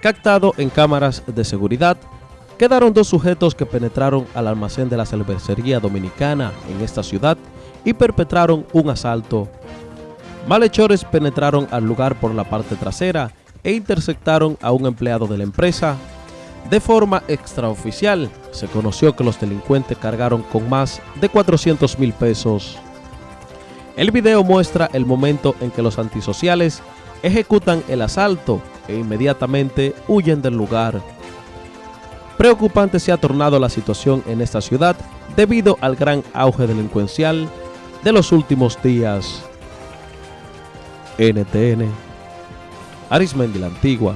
Captado en cámaras de seguridad, quedaron dos sujetos que penetraron al almacén de la cervecería dominicana en esta ciudad y perpetraron un asalto. Malhechores penetraron al lugar por la parte trasera e interceptaron a un empleado de la empresa. De forma extraoficial, se conoció que los delincuentes cargaron con más de 400 mil pesos. El video muestra el momento en que los antisociales ejecutan el asalto e inmediatamente huyen del lugar. Preocupante se ha tornado la situación en esta ciudad debido al gran auge delincuencial de los últimos días. NTN, Arismendi la Antigua,